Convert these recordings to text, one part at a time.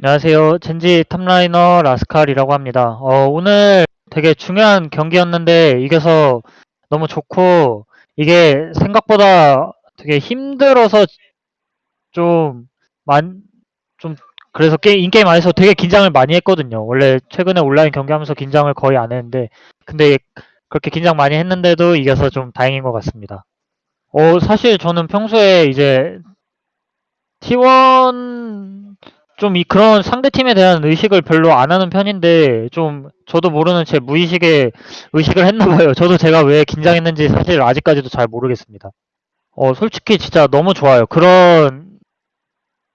안녕하세요. 젠지 top laner 라스칼이라고 합니다. 어, 오늘 되게 중요한 경기였는데 이겨서 너무 좋고 이게 생각보다 되게 힘들어서 좀 만, 좀 그래서 게임, in-game 안에서 되게 긴장을 많이 했거든요. 원래 최근에 온라인 경기하면서 긴장을 거의 안 했는데 근데 그렇게 긴장 많이 했는데도 이겨서 좀 다행인 것 같습니다. 어, 사실 저는 평소에 이제 T1 좀 이 그런 상대팀에 대한 의식을 별로 안 하는 편인데 좀 저도 모르는 제 무의식에 의식을 했나 봐요. 저도 제가 왜 긴장했는지 사실 아직까지도 잘 모르겠습니다. 어, 솔직히 진짜 너무 좋아요. 그런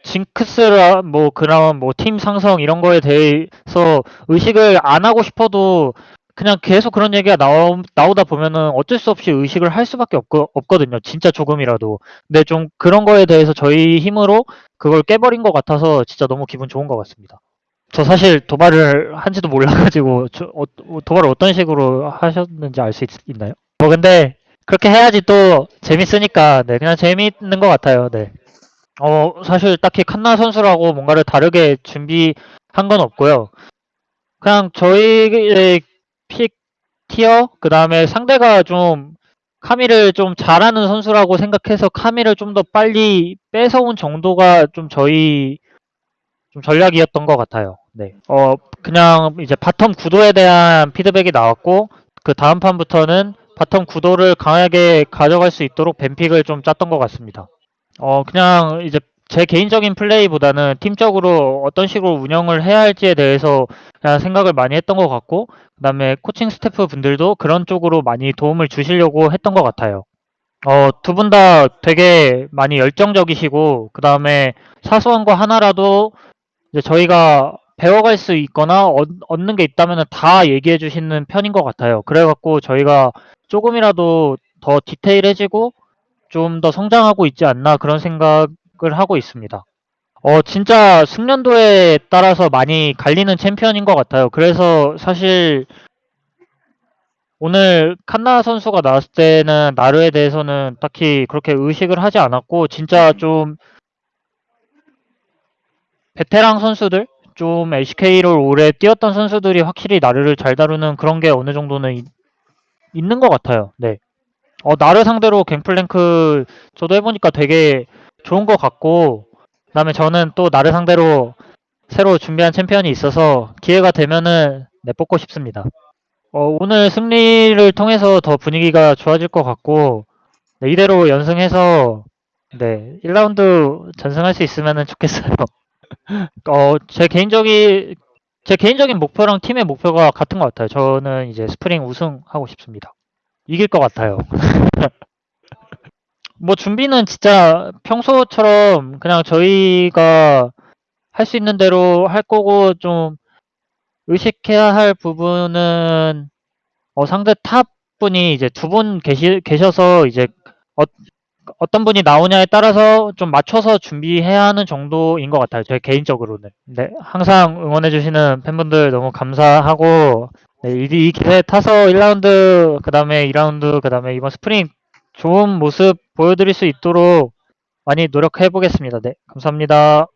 징크스라 뭐 그런 뭐 팀 상성 이런 거에 대해서 의식을 안 하고 싶어도 그냥 계속 그런 얘기가 나오, 나오다 보면은 어쩔 수 없이 의식을 할 수밖에 없거, 없거든요. 진짜 조금이라도. 근데 좀 그런 거에 대해서 저희 힘으로 그걸 깨버린 것 같아서 진짜 너무 기분 좋은 것 같습니다. 저 사실 도발을 한지도 몰라가지고 저, 어, 도발을 어떤 식으로 하셨는지 알 수 있나요? 뭐 근데 그렇게 해야지 또 재밌으니까 네 그냥 재밌는 것 같아요. 네. 어 사실 딱히 칸나 선수라고 뭔가를 다르게 준비한 건 없고요. 그냥 저희의 픽 티어 그 다음에 상대가 좀 카밀을 좀 잘하는 선수라고 생각해서 카밀을 좀 더 빨리 뺏어온 정도가 좀 저희 좀 전략이었던 것 같아요. 네. 어 그냥 이제 bottom 구도에 대한 피드백이 나왔고 그 다음 판부터는 bottom 구도를 강하게 가져갈 수 있도록 ban pick을 좀 짰던 것 같습니다. 어 그냥 이제 제 개인적인 플레이보다는 팀적으로 어떤 식으로 운영을 해야 할지에 대해서 생각을 많이 했던 것 같고 그다음에 코칭 스태프 분들도 그런 쪽으로 많이 도움을 주시려고 했던 것 같아요. 어, 두 분 다 되게 많이 열정적이시고 그다음에 사소한 거 하나라도 이제 저희가 배워갈 수 있거나 얻, 얻는 게 있다면 다 얘기해 주시는 편인 것 같아요. 그래갖고 저희가 조금이라도 더 디테일해지고 좀 더 성장하고 있지 않나 그런 생각 을 하고 있습니다. 어, 진짜 숙련도에 따라서 많이 갈리는 챔피언인 것 같아요. 그래서 사실 오늘 칸나 선수가 나왔을 때는 나르에 대해서는 딱히 그렇게 의식을 하지 않았고 진짜 좀 베테랑 선수들 좀 LCK를 오래 뛰었던 선수들이 확실히 나르를 잘 다루는 그런 게 어느 정도는 있, 있는 것 같아요. 네. 어, 나르 상대로 갱플랭크 저도 해보니까 되게 좋은 것 같고 그다음에 저는 또 나르 상대로 새로 준비한 챔피언이 있어서 기회가 되면은 내뽑고 싶습니다. 어, 오늘 승리를 통해서 더 분위기가 좋아질 것 같고 네, 이대로 연승해서 네 1라운드 전승할 수 있으면 좋겠어요. 어, 제 개인적인 제 개인적인 목표랑 팀의 목표가 같은 것 같아요. 저는 이제 스프링 우승하고 싶습니다. 이길 것 같아요. 뭐 준비는 진짜 평소처럼 그냥 저희가 할 수 있는 대로 할 거고 좀 의식해야 할 부분은 어, 상대 top 분이 이제 두 분 계시, 계셔서 이제 어, 어떤 분이 나오냐에 따라서 좀 맞춰서 준비해야 하는 정도인 것 같아요. 제 개인적으로는. 네, 항상 응원해주시는 팬분들 너무 감사하고 네, 이, 이 기세 타서 1라운드, 그 다음에 2라운드, 그 다음에 이번 스프링 좋은 모습 보여드릴 수 있도록 많이 노력해 보겠습니다. 네, 감사합니다.